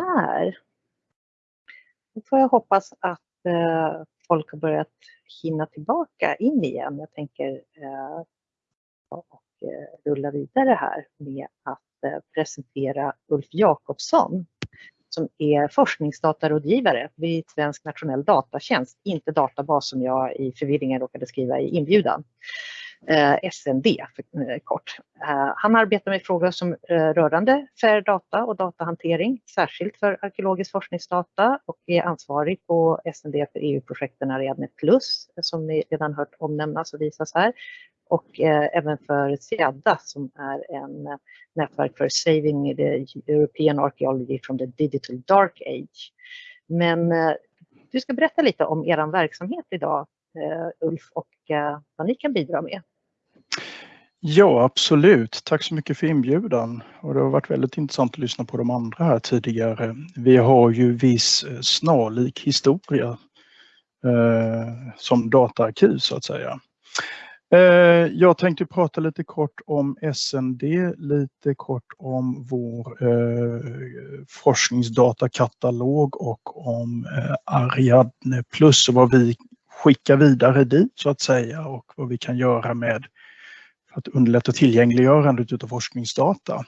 Där. Nu får jag hoppas att eh, folk har börjat hinna tillbaka in igen. Jag tänker eh, och eh, rulla vidare här med att eh, presentera Ulf Jakobsson som är forskningsdatarådgivare vid Svensk nationell datatjänst, inte databas som jag i förvirringen råkade skriva i inbjudan. Eh, SND för, eh, kort. Eh, han arbetar med frågor som rörande fair data och datahantering, särskilt för arkeologisk forskningsdata och är ansvarig på SND för EU-projekten Ariadne Plus som ni redan hört omnämnas och visas här och även för SEADA som är en nätverk för Saving the European Archaeology from the Digital Dark Age. Men du ska berätta lite om er verksamhet idag, Ulf, och vad ni kan bidra med. Ja, absolut. Tack så mycket för inbjudan. Och det har varit väldigt intressant att lyssna på de andra här tidigare. Vi har ju viss eh, snarlik historia eh, som dataarkiv så att säga. Eh, jag tänkte prata lite kort om SND, lite kort om vår eh, forskningsdatakatalog och om eh, Ariadne Plus och vad vi skickar vidare dit så att säga och vad vi kan göra med att underlätta tillgängliggörandet av forskningsdata.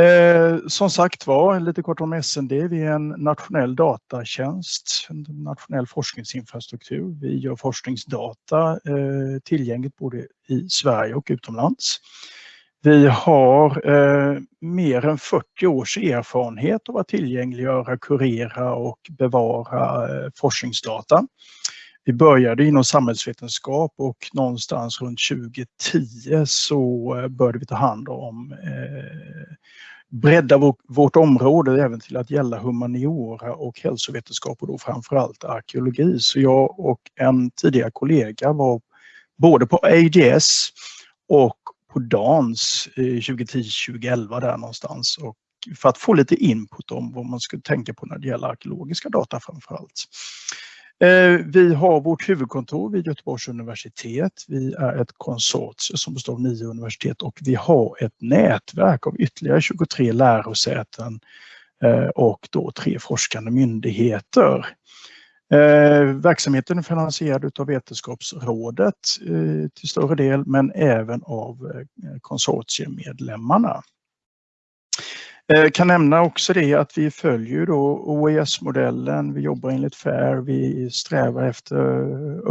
Eh, som sagt var, lite kort om SND, vi är en nationell datatjänst, en nationell forskningsinfrastruktur. Vi gör forskningsdata eh, tillgängligt både i Sverige och utomlands. Vi har eh, mer än 40 års erfarenhet av att tillgängliggöra, kurera och bevara eh, forskningsdata. Vi började inom samhällsvetenskap och någonstans runt 2010 så eh, började vi ta hand om eh, bredda vår, vårt område även till att gälla humaniora och hälsovetenskap och då framförallt arkeologi. Så jag och en tidigare kollega var både på AGS och på DANS 2010-2011 där någonstans och för att få lite input om vad man skulle tänka på när det gäller arkeologiska data framförallt. allt. Eh, vi har vårt huvudkontor vid Göteborgs universitet. Vi är ett konsortium som består av nio universitet och vi har ett nätverk av ytterligare 23 lärosäten eh, och då tre forskande myndigheter. Eh, verksamheten är finansierad av Vetenskapsrådet till större del men även av konsortiemedlemmarna. Jag kan nämna också det att vi följer då OES-modellen, vi jobbar enligt FAIR, vi strävar efter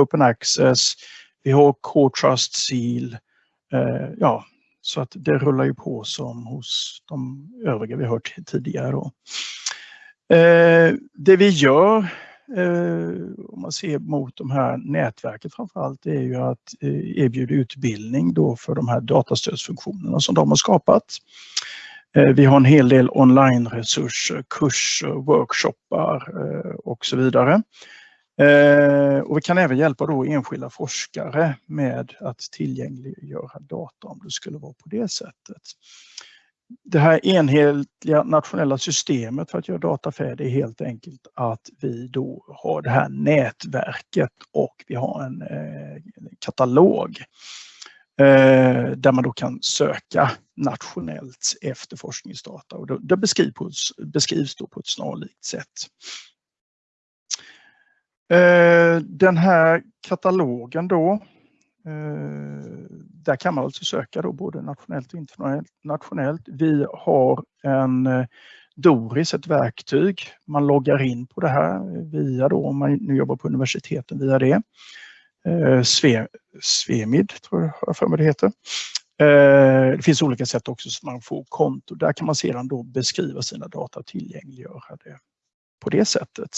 Open Access, vi har Core Trust Seal. Eh, ja, så att det rullar ju på som hos de övriga vi hört tidigare. Då. Eh, det vi gör om man ser mot de här nätverket framförallt är ju att erbjuda utbildning då för de här datastödsfunktionerna som de har skapat. Eh, vi har en hel del online-resurser, kurser, workshoppar eh, och så vidare. Eh, och vi kan även hjälpa då enskilda forskare med att tillgängliggöra data om det skulle vara på det sättet. Det här enhetliga nationella systemet för att göra data färdig är helt enkelt att vi då har det här nätverket och vi har en katalog Eh, där man då kan söka nationellt efter forskningsdata och det beskrivs, beskrivs då på ett snarlikt sätt. Eh, den här katalogen då, eh, där kan man alltså söka då både nationellt och internationellt. Vi har en eh, Doris, ett verktyg. Man loggar in på det här via då, om man nu jobbar på universiteten via det. Eh, Sve, Svemid, tror jag för mig det heter. Eh, det finns olika sätt också som man får konto. Där kan man sedan då beskriva sina data och tillgängliggöra det på det sättet.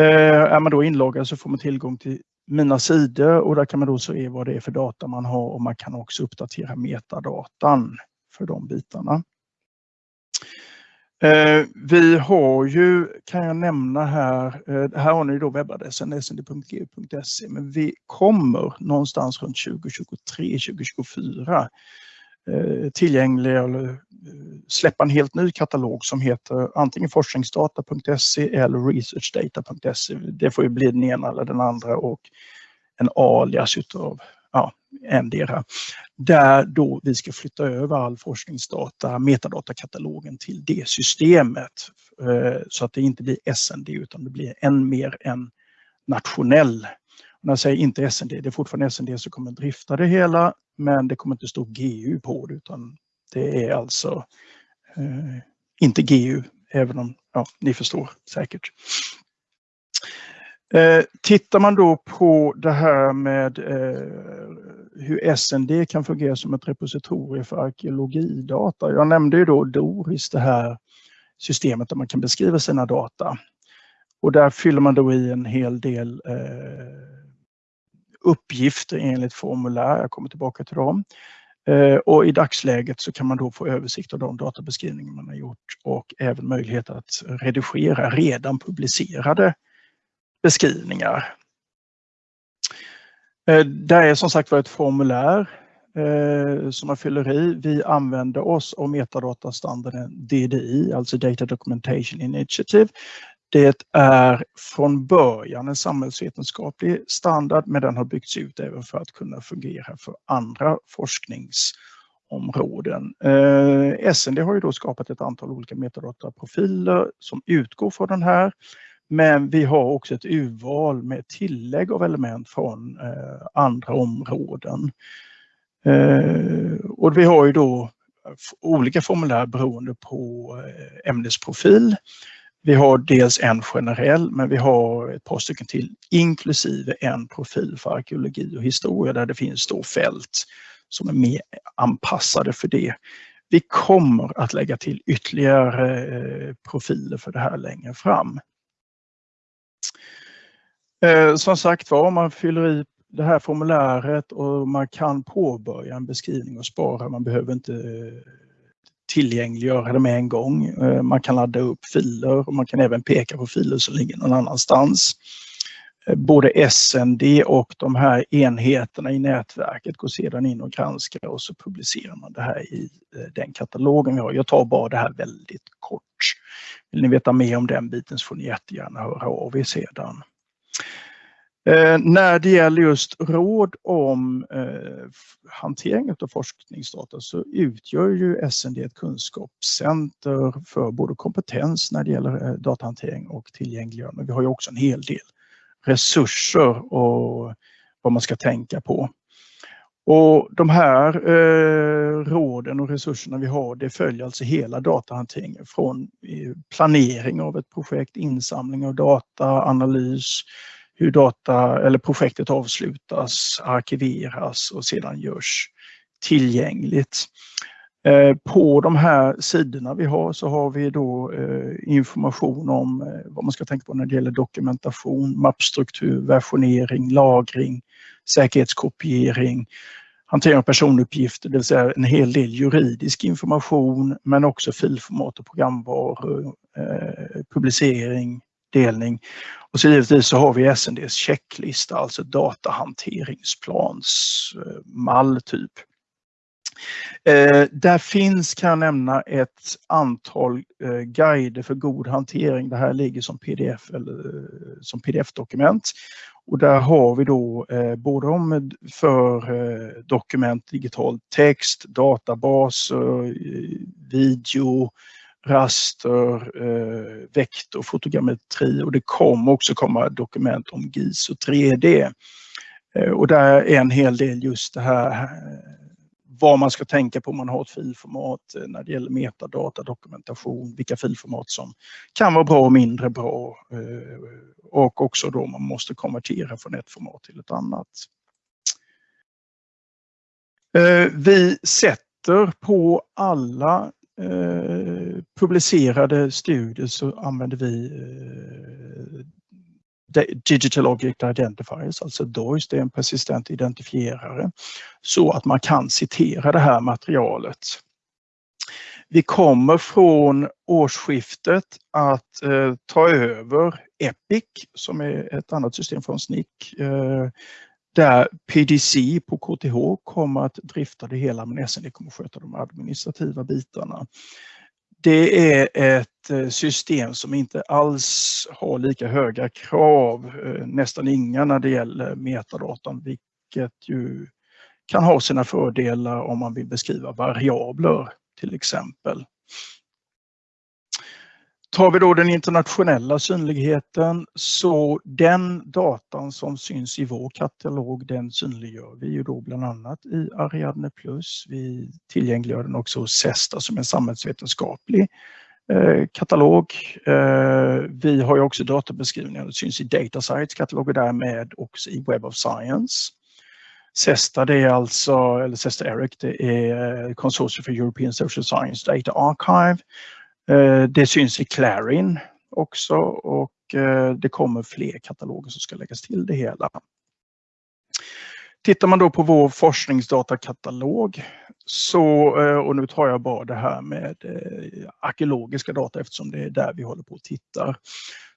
Eh, är man då inloggad så får man tillgång till mina sidor och där kan man då se vad det är för data man har och man kan också uppdatera metadatan för de bitarna. Eh, vi har ju, kan jag nämna här, eh, här har ni då webbadressen snd.gu.se, men vi kommer någonstans runt 2023-2024 eh, tillgängliga eller eh, släppa en helt ny katalog som heter antingen forskningsdata.se eller researchdata.se. Det får ju bli den ena eller den andra och en alias utav ja, endera. Där då vi ska flytta över all forskningsdata, metadatakatalogen till det systemet. Eh, så att det inte blir SND utan det blir än mer en nationell när jag säger inte SND, det är fortfarande SND som kommer drifta det hela, men det kommer inte stå GU på det utan det är alltså eh, inte GU, även om ja, ni förstår säkert. Eh, tittar man då på det här med eh, hur SND kan fungera som ett repositorium för arkeologidata. Jag nämnde ju då DORIS, det här systemet där man kan beskriva sina data. Och där fyller man då i en hel del eh, uppgifter enligt formulär. Jag kommer tillbaka till dem. Eh, och i dagsläget så kan man då få översikt av de databeskrivningar man har gjort och även möjlighet att redigera redan publicerade beskrivningar. Eh, Det är som sagt var ett formulär eh, som man fyller i. Vi använder oss av metadatastandarden DDI, alltså Data Documentation Initiative. Det är från början en samhällsvetenskaplig standard men den har byggts ut även för att kunna fungera för andra forskningsområden. Eh, SND har ju då skapat ett antal olika metadataprofiler som utgår från den här. Men vi har också ett urval med tillägg av element från eh, andra områden. Eh, och vi har ju då olika formulär beroende på eh, ämnesprofil. Vi har dels en generell, men vi har ett par stycken till, inklusive en profil för arkeologi och historia där det finns då fält som är mer anpassade för det. Vi kommer att lägga till ytterligare eh, profiler för det här längre fram. Eh, som sagt var, man fyller i det här formuläret och man kan påbörja en beskrivning och spara. Man behöver inte eh, tillgängliggöra det med en gång. Eh, man kan ladda upp filer och man kan även peka på filer som ligger någon annanstans. Eh, både SND och de här enheterna i nätverket går sedan in och granskar och så publicerar man det här i eh, den katalogen vi har. Jag tar bara det här väldigt kort. Vill ni veta mer om den biten så får ni jättegärna höra av er sedan. Eh, när det gäller just råd om eh, hantering av forskningsdata så utgör ju SND ett kunskapscenter för både kompetens när det gäller eh, datahantering och tillgängliggörande. Vi har ju också en hel del resurser och vad man ska tänka på. Och de här eh, råden och resurserna vi har, det följer alltså hela datahanteringen från eh, planering av ett projekt, insamling av data, analys, hur data eller projektet avslutas, arkiveras och sedan görs tillgängligt. Eh, på de här sidorna vi har så har vi då eh, information om vad man ska tänka på när det gäller dokumentation, mappstruktur, versionering, lagring, säkerhetskopiering, hantering av personuppgifter, det vill säga en hel del juridisk information men också filformat och programvaror, eh, publicering, delning. Och så givetvis så har vi SNDs checklista, alltså datahanteringsplansmall eh, typ. Eh, där finns, kan jag nämna, ett antal eh, guider för god hantering. Det här ligger som pdf eller eh, som pdf-dokument. Och där har vi då eh, både om för eh, dokument, digital text, databaser, eh, video, raster, eh, vektor, fotogrammetri och det kommer också komma dokument om GIS och 3D. Eh, och där är en hel del just det här eh, vad man ska tänka på om man har ett filformat eh, när det gäller metadata, dokumentation, vilka filformat som kan vara bra och mindre bra eh, och också då man måste konvertera från ett format till ett annat. Eh, vi sätter på alla publicerade studier så använder vi Digital Object Identifiers, alltså DOIS, det är en persistent identifierare, så att man kan citera det här materialet. Vi kommer från årsskiftet att eh, ta över Epic som är ett annat system från SNIC eh, där PDC på KTH kommer att drifta det hela men SND kommer att sköta de administrativa bitarna. Det är ett eh, system som inte alls har lika höga krav, eh, nästan inga när det gäller metadatan, vilket ju kan ha sina fördelar om man vill beskriva variabler till exempel. Tar vi då den internationella synligheten så den datan som syns i vår katalog den synliggör vi ju då bland annat i Ariadne Plus. Vi tillgängliggör den också hos Sesta som en samhällsvetenskaplig eh, katalog. Eh, vi har ju också databeskrivningar som syns i DataSites katalog och därmed också i Web of Science. Sesta det är alltså, eller Sesta Eric, det är eh, Consortium for European Social Science Data Archive Eh, det syns i Clarin också och eh, det kommer fler kataloger som ska läggas till det hela. Tittar man då på vår forskningsdatakatalog så, eh, och nu tar jag bara det här med arkeologiska data eftersom det är där vi håller på och tittar,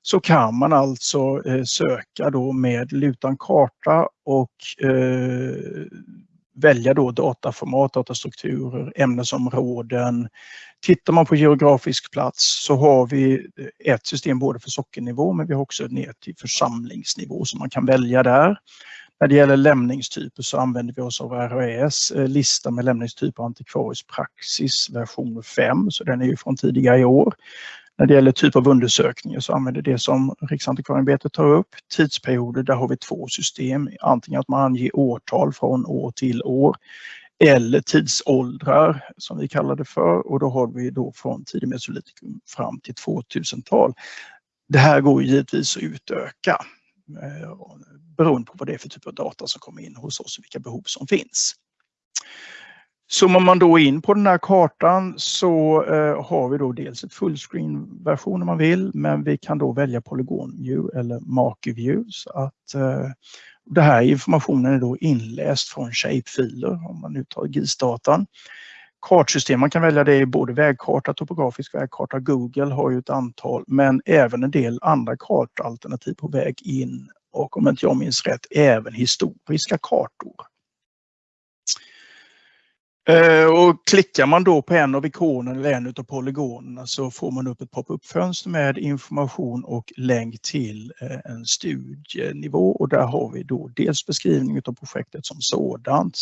så kan man alltså söka då med lutan karta och välja då dataformat, datastrukturer, ämnesområden. Tittar man på geografisk plats så har vi ett system både för sockennivå men vi har också ner till församlingsnivå som man kan välja där. När det gäller lämningstyper så använder vi oss av RAS eh, lista med lämningstyper antikvarisk praxis version 5, så den är ju från tidigare i år. När det gäller typ av undersökningar så använder det som Riksantikvarieämbetet tar upp. Tidsperioder, där har vi två system. Antingen att man anger årtal från år till år eller tidsåldrar som vi kallar det för och då har vi då från tidig mesolitikum fram till 2000-tal. Det här går givetvis att utöka eh, beroende på vad det är för typ av data som kommer in hos oss och vilka behov som finns. Zoomar man då in på den här kartan så eh, har vi då dels ett fullscreen-version om man vill, men vi kan då välja Polygon View eller Marker View. Så att, eh, det här informationen är då inläst från shapefiler om man nu tar GIS-datan. Kartsystem, man kan välja det i både vägkarta, topografisk vägkarta, Google har ju ett antal, men även en del andra kartalternativ på väg in och om inte jag minns rätt, även historiska kartor. Eh, och klickar man då på en av ikonerna eller en av polygonerna så får man upp ett pop-up-fönster med information och länk till eh, en studienivå och där har vi då dels beskrivning av projektet som sådant.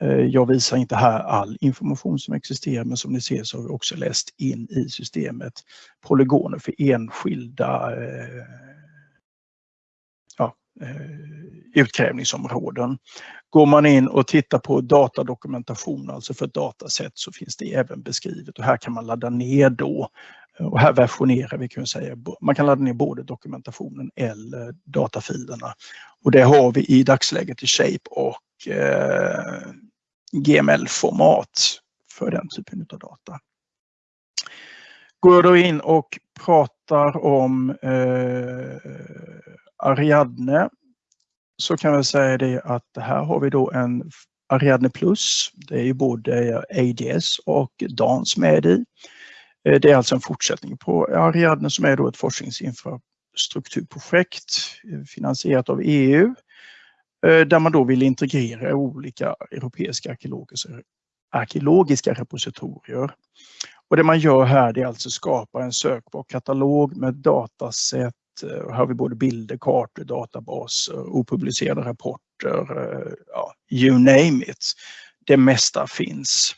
Eh, jag visar inte här all information som existerar men som ni ser så har vi också läst in i systemet polygoner för enskilda Eh, utkrävningsområden. Går man in och tittar på datadokumentation, alltså för ett dataset, så finns det även beskrivet och här kan man ladda ner då. Och här versionerar vi kan säga, man kan ladda ner både dokumentationen eller datafilerna. Och det har vi i dagsläget i Shape och eh, GML-format för den typen av data. Går jag då in och pratar om eh, Ariadne så kan vi säga det att här har vi då en Ariadne Plus. Det är ju både ADS och DANS med i. Eh, det är alltså en fortsättning på Ariadne som är då ett forskningsinfrastrukturprojekt eh, finansierat av EU eh, där man då vill integrera olika europeiska arkeologiska, arkeologiska repositorier. Och det man gör här är alltså skapa en sökbar katalog med dataset Eh, här har vi både bilder, kartor, databaser, eh, opublicerade rapporter, eh, ja, you name it. Det mesta finns.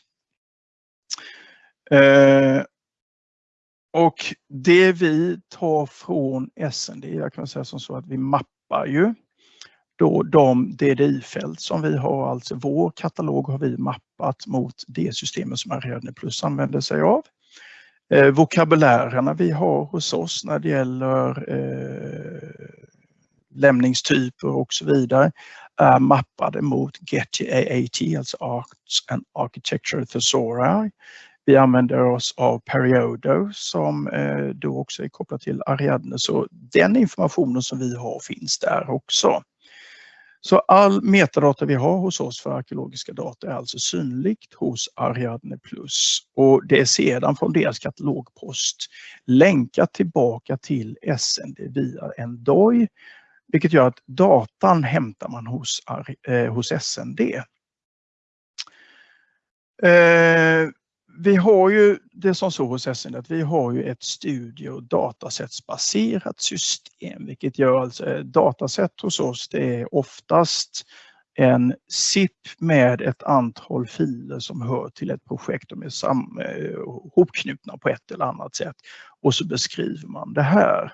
Och det vi tar från SND, jag kan säga som så att vi mappar ju då de DDI-fält som vi har, alltså vår katalog har vi mappat mot det systemet som Ariadne Plus använder sig av. Eh, vokabulärerna vi har hos oss när det gäller eh, lämningstyper och så vidare är mappade mot Getty AAT, alltså Arts and Architecture Thesauri. Vi använder oss av Periodo som eh, då också är kopplat till Ariadne, så den informationen som vi har finns där också. Så all metadata vi har hos oss för arkeologiska data är alltså synligt hos Ariadne Plus och det är sedan från deras katalogpost länkat tillbaka till SND via en DOI vilket gör att datan hämtar man hos, eh, hos SND. Eh, vi har ju det som så hos SN att vi har ju ett studie och datasättsbaserat system, vilket gör alltså eh, datasätt hos oss det är oftast en SIP med ett antal filer som hör till ett projekt. De är sam, eh, hopknutna på ett eller annat sätt. Och så beskriver man det här.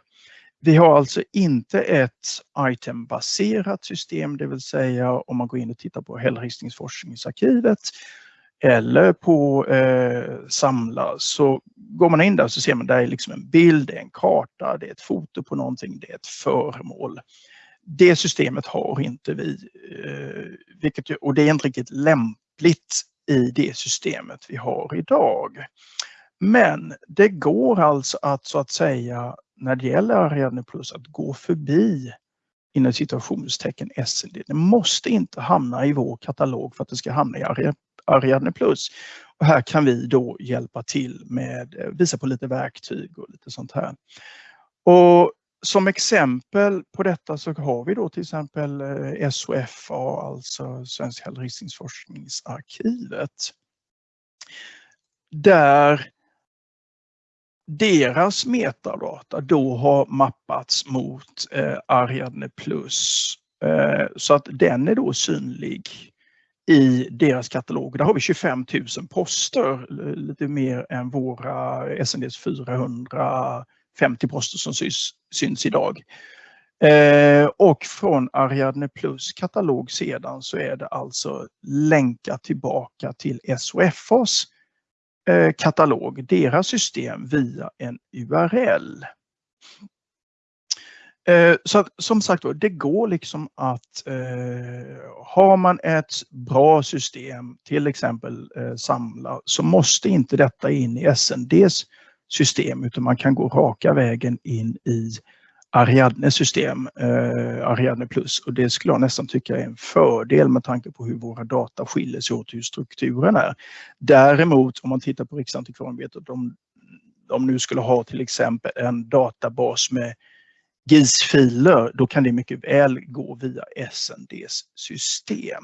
Vi har alltså inte ett itembaserat system, det vill säga om man går in och tittar på hällristningsforskningsarkivet eller på eh, Samla så går man in där så ser man där är liksom en bild, det är en karta, det är ett foto på någonting, det är ett föremål. Det systemet har inte vi, eh, vilket, och det är inte riktigt lämpligt i det systemet vi har idag. Men det går alltså att så att säga när det gäller Ariadne Plus att gå förbi inom situationstecken SND. Det måste inte hamna i vår katalog för att det ska hamna i Ariadne Plus. Och här kan vi då hjälpa till med, eh, visa på lite verktyg och lite sånt här. Och som exempel på detta så har vi då till exempel eh, SOFA, alltså Svenska hällristningsforskningsarkivet, Där deras metadata då har mappats mot eh, Ariadne Plus. Eh, så att den är då synlig i deras katalog. Där har vi 25 000 poster, lite mer än våra SNDs 450 poster som syns, syns idag. Eh, och från Ariadne Plus katalog sedan så är det alltså länka tillbaka till SOFAs Eh, katalog, deras system via en URL. Eh, så att, som sagt det går liksom att eh, har man ett bra system, till exempel eh, Samla, så måste inte detta in i SNDs system utan man kan gå raka vägen in i Ariadnes system, eh, Ariadne Plus. Och det skulle jag nästan tycka är en fördel med tanke på hur våra data skiljer sig åt, hur strukturen är. Däremot om man tittar på Riksantikvarieämbetet, om de nu skulle ha till exempel en databas med GIS-filer, då kan det mycket väl gå via SNDs system.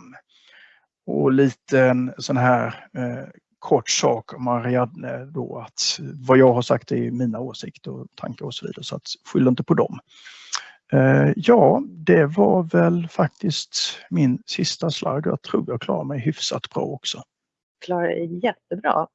Och lite en sån här eh, kort sak om Ariadne eh, då att vad jag har sagt är mina åsikter och tankar och så vidare så att skyll inte på dem. Eh, ja, det var väl faktiskt min sista slide. Jag tror jag klarar mig hyfsat bra också. Klarar dig jättebra.